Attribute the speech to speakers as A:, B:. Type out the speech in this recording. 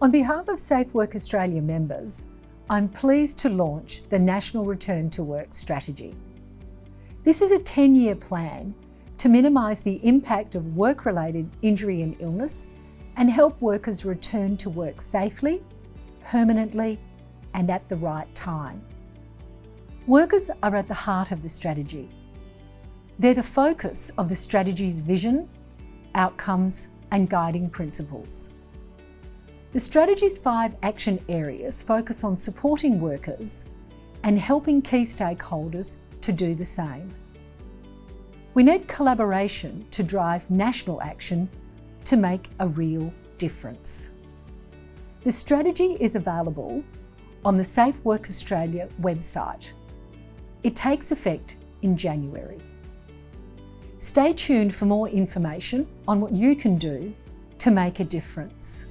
A: On behalf of Safe Work Australia members, I'm pleased to launch the National Return to Work Strategy. This is a 10-year plan to minimise the impact of work-related injury and illness and help workers return to work safely, permanently and at the right time. Workers are at the heart of the strategy. They're the focus of the strategy's vision, outcomes and guiding principles. The strategy's five action areas focus on supporting workers and helping key stakeholders to do the same. We need collaboration to drive national action to make a real difference. The strategy is available on the Safe Work Australia website. It takes effect in January. Stay tuned for more information on what you can do to make a difference.